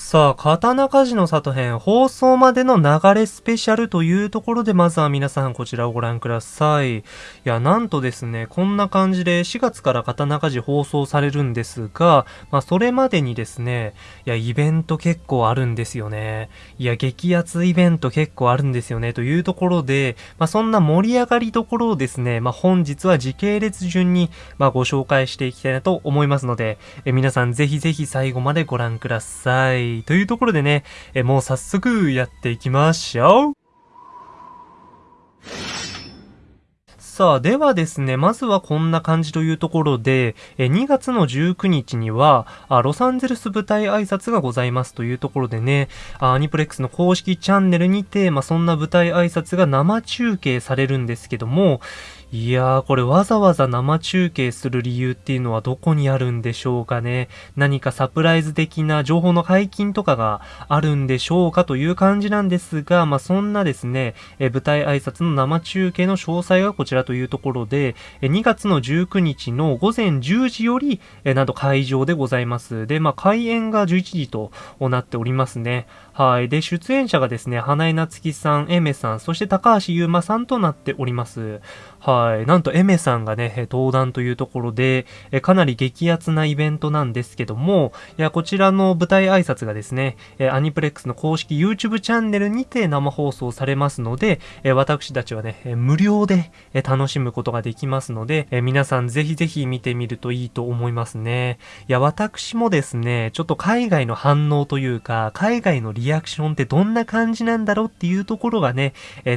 さあ、刀鍛冶の里編放送までの流れスペシャルというところで、まずは皆さんこちらをご覧ください。いや、なんとですね、こんな感じで4月から刀鍛冶放送されるんですが、まあ、それまでにですね、いや、イベント結構あるんですよね。いや、激アツイベント結構あるんですよね、というところで、まあ、そんな盛り上がりどころをですね、まあ、本日は時系列順に、ま、ご紹介していきたいなと思いますので、え皆さんぜひぜひ最後までご覧ください。い。というところでね、えもう早速やっていきましょう。さあ、ではですね、まずはこんな感じというところで、2月の19日には、ロサンゼルス舞台挨拶がございますというところでね、アニプレックスの公式チャンネルにて、まあ、そんな舞台挨拶が生中継されるんですけども、いやー、これわざわざ生中継する理由っていうのはどこにあるんでしょうかね。何かサプライズ的な情報の解禁とかがあるんでしょうかという感じなんですが、まあ、そんなですね、え舞台挨拶の生中継の詳細がこちらというところで、え2月の19日の午前10時より、えなんと会場でございます。で、まあ、開演が11時となっておりますね。はい。で、出演者がですね、花江夏樹さん、エメさん、そして高橋優馬さんとなっております。はい。なんとエメさんがね、登壇というところで、かなり激アツなイベントなんですけども、いや、こちらの舞台挨拶がですね、アニプレックスの公式 YouTube チャンネルにて生放送されますので、私たちはね、無料で楽しむことができますので、皆さんぜひぜひ見てみるといいと思いますね。いや、私もですね、ちょっと海外の反応というか、海外のリアクションってどんな感じなんだろうっていうところがね、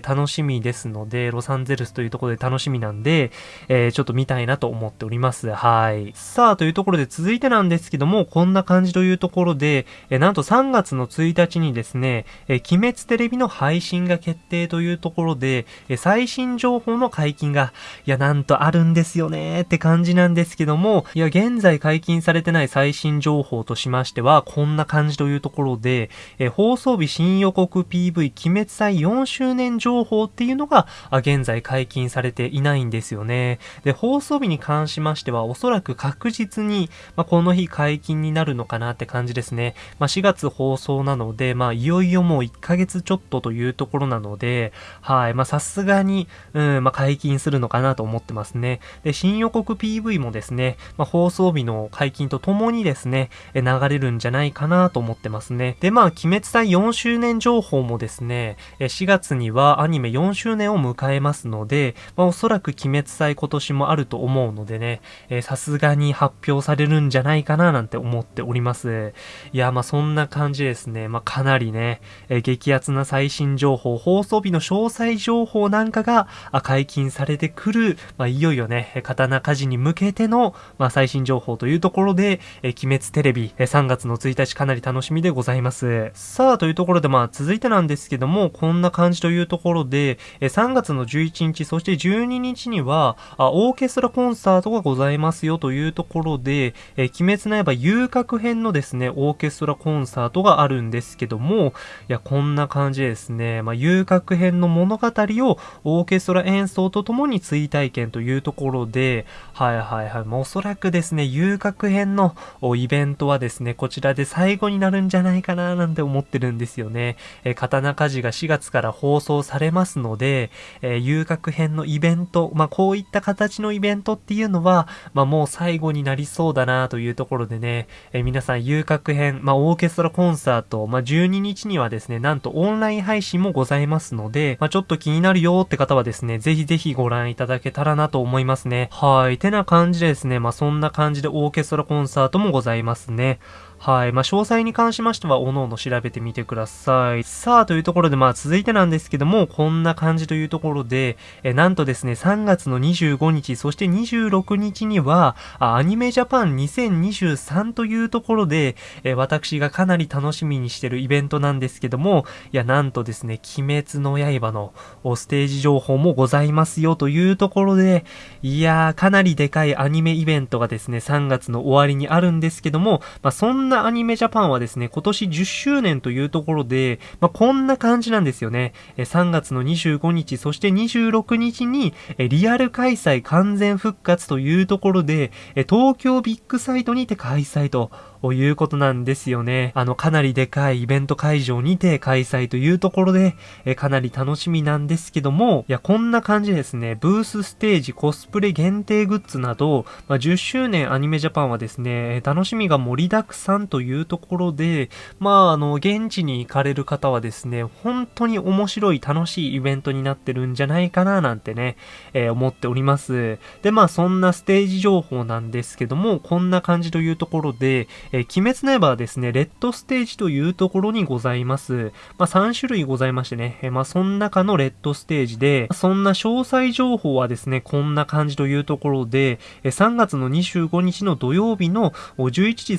楽しみですので、ロサンゼルスというところで楽しみなんで、えー、ちょっと見たいなと思っております。はい。さあ、というところで続いてなんですけども、こんな感じというところで、えー、なんと3月の1日にですね、え鬼滅テレビの配信が決定というところで、え最新情報の解禁が、いや、なんとあるんですよねって感じなんですけども、いや、現在解禁されてない最新情報としましては、こんな感じというところで、え放送日新予告 PV 鬼滅祭4周年情報っていうのが現在解禁されてていないんですよね。で、放送日に関しましてはおそらく確実に、まあ、この日解禁になるのかなって感じですね。まあ、4月放送なので、まあ、いよいよもう1ヶ月ちょっとというところなので、はい、まあ、さすがに、うん、まあ、解禁するのかなと思ってますね。で、新予告 PV もですね、まあ、放送日の解禁とともにですね、流れるんじゃないかなと思ってますね。で、まあ、鬼滅祭4周年情報もですね、4月にはアニメ4周年を迎えますので、まあ、おそらく鬼滅祭今年もあると思うのでね、さすがに発表されるんじゃないかななんて思っております。いや、まあそんな感じですね。まあかなりね、え激アツな最新情報、放送日の詳細情報なんかが解禁されてくる、まあいよいよね、刀鍛冶に向けての、まあ最新情報というところで、え鬼滅テレビ、3月の1日かなり楽しみでございます。さあ、というところでまあ続いてなんですけども、こんな感じというところで、3月の11日、そして12 12日にはあ、オーケストラコンサートがございますよというところで、え鬼滅の刃遊郭編のですね、オーケストラコンサートがあるんですけども、いや、こんな感じですね、まあ、遊郭編の物語をオーケストラ演奏とともに追体験というところで、はいはいはい、まあ、おそらくですね、遊郭編のイベントはですね、こちらで最後になるんじゃないかななんて思ってるんですよね。えー、刀鍛冶が4月から放送されますので、えー、遊郭編のイベント、ベントまあ、こういった形のイベントっていうのは、まあ、もう最後になりそうだなというところでね、えー、皆さん遊郭編、まあ、オーケストラコンサート、まあ、12日にはですね、なんとオンライン配信もございますので、まあ、ちょっと気になるよって方はですね、ぜひぜひご覧いただけたらなと思いますね。はい。てな感じでですね、まあ、そんな感じでオーケストラコンサートもございますね。はい。まあ、詳細に関しましては、おのおの調べてみてください。さあ、というところで、まあ、続いてなんですけども、こんな感じというところで、えなんとですね、3月の25日、そして26日には、アニメジャパン2023というところで、え私がかなり楽しみにしてるイベントなんですけども、いや、なんとですね、鬼滅の刃のステージ情報もございますよというところで、いやー、かなりでかいアニメイベントがですね、3月の終わりにあるんですけども、まあ、そんななアニメジャパンはですね、今年10周年というところで、まあ、こんな感じなんですよね。3月の25日、そして26日に、リアル開催完全復活というところで、東京ビッグサイトにて開催とということなんですよね。あの、かなりでかいイベント会場にて開催というところで、えかなり楽しみなんですけども、いや、こんな感じですね、ブースステージ、コスプレ限定グッズなど、まあ、10周年アニメジャパンはですね、楽しみが盛りだくさんというところで、まあ、あの、現地に行かれる方はですね、本当に面白い楽しいイベントになってるんじゃないかななんてね、えー、思っております。で、まあ、そんなステージ情報なんですけども、こんな感じというところで、えー、鬼滅の刃はですね、レッドステージというところにございます。まあ、3種類ございましてね、えー、まあ、その中のレッドステージで、そんな詳細情報はですね、こんな感じというところで、えー、3月の25日の土曜日の11時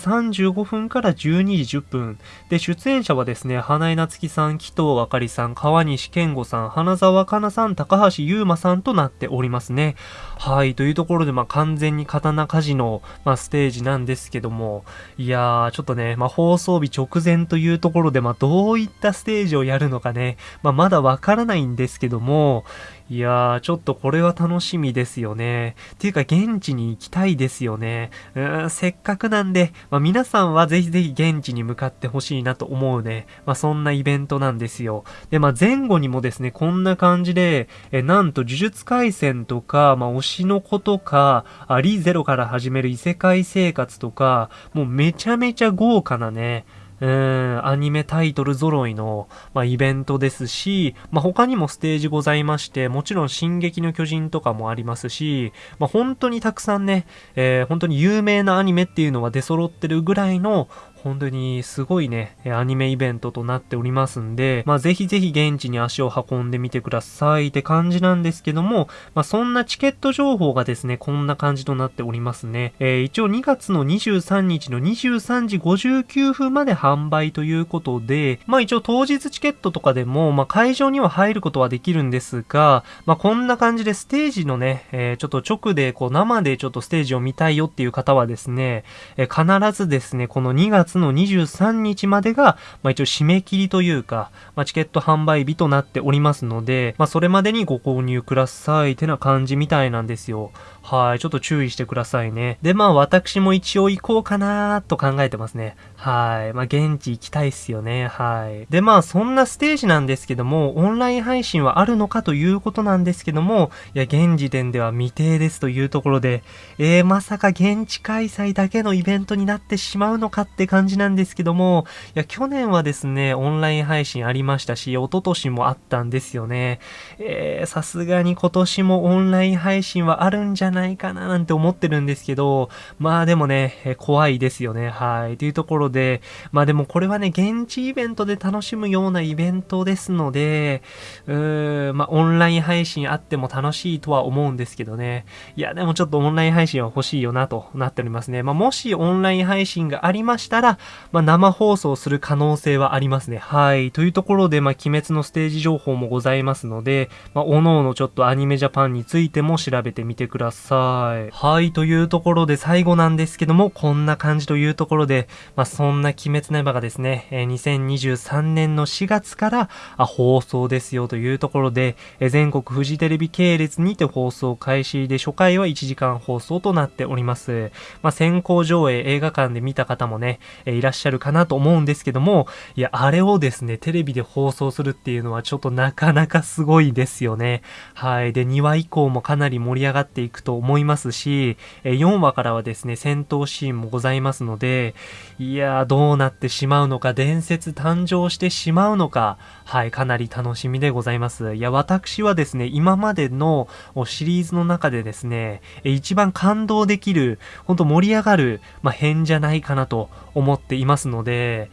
35分から12時10分。で、出演者はですね、花江夏樹さん、紀藤あかりさん、川西健吾さん、花沢香菜さん、高橋優馬さんとなっておりますね。はい、というところで、まあ、完全に刀鍛冶の、まあ、ステージなんですけども、いやー、ちょっとね、まあ、放送日直前というところで、まあ、どういったステージをやるのかね、まあ、まだわからないんですけども、いやー、ちょっとこれは楽しみですよね。っていうか、現地に行きたいですよね。うーん、せっかくなんで、まあ、皆さんはぜひぜひ現地に向かってほしいなと思うね。まあ、そんなイベントなんですよ。で、まあ、前後にもですね、こんな感じで、え、なんと、呪術廻戦とか、まあ、推しの子とか、あリゼロから始める異世界生活とか、もうめちゃめちゃ豪華なね、うん、アニメタイトル揃いの、まあ、イベントですし、まあ、他にもステージございまして、もちろん進撃の巨人とかもありますし、まあ、本当にたくさんね、えー、本当に有名なアニメっていうのは出揃ってるぐらいの、本当にすごいね、アニメイベントとなっておりますんで、まあぜひぜひ現地に足を運んでみてくださいって感じなんですけども、まあそんなチケット情報がですね、こんな感じとなっておりますね。えー、一応2月の23日の23時59分まで販売ということで、まあ一応当日チケットとかでも、まあ会場には入ることはできるんですが、まあこんな感じでステージのね、えー、ちょっと直でこう生でちょっとステージを見たいよっていう方はですね、えー、必ずですね、この2月の23日までが、まあ、一応締め切りというか、まあ、チケット販売日となっておりますので、まあ、それまでにご購入くださいってな感じみたいなんですよ。はい、ちょっと注意してくださいね。で、まあ私も一応行こうかなと考えてますね。はい。まあ現地行きたいっすよね。はい。で、まあそんなステージなんですけども、オンライン配信はあるのかということなんですけども、いや、現時点では未定ですというところで、えー、まさか現地開催だけのイベントになってしまうのかって感じ感じなんですけども、いや、去年はですね、オンライン配信ありましたし、一昨年もあったんですよね。えー、さすがに今年もオンライン配信はあるんじゃないかななんて思ってるんですけど、まあでもね、え怖いですよね。はい。というところで、まあでもこれはね、現地イベントで楽しむようなイベントですので、うーん、まあオンライン配信あっても楽しいとは思うんですけどね。いや、でもちょっとオンライン配信は欲しいよなとなっておりますね。まあもしオンライン配信がありましたら、まあ生放送する可能性はありますね。はい。というところで、まあ鬼滅のステージ情報もございますので、まあおのおのちょっとアニメジャパンについても調べてみてください。はい。というところで最後なんですけども、こんな感じというところで、まあそんな鬼滅の刃がですね、え2023年の4月からあ放送ですよというところで、え全国フジテレビ系列にて放送開始で初回は1時間放送となっております。まあ先行上映映画館で見た方もね、えいらっしゃるかなと思うんですけども、いや、あれをですね、テレビで放送するっていうのはちょっとなかなかすごいですよね。はい。で、2話以降もかなり盛り上がっていくと思いますし、え4話からはですね、戦闘シーンもございますので、いやー、どうなってしまうのか、伝説誕生してしまうのか、はい、かなり楽しみでございます。いや、私はですね、今までのシリーズの中でですね、一番感動できる、ほんと盛り上がる、まあ、編じゃないかなと思思っていますので、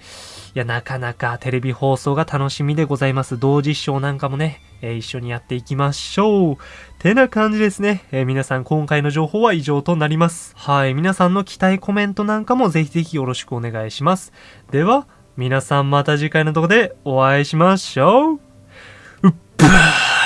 いや、なかなかテレビ放送が楽しみでございます。同時視聴なんかもね、えー、一緒にやっていきましょう。てな感じですね。えー、皆さん今回の情報は以上となります。はい。皆さんの期待コメントなんかもぜひぜひよろしくお願いします。では、皆さんまた次回のとこでお会いしましょう。うっばー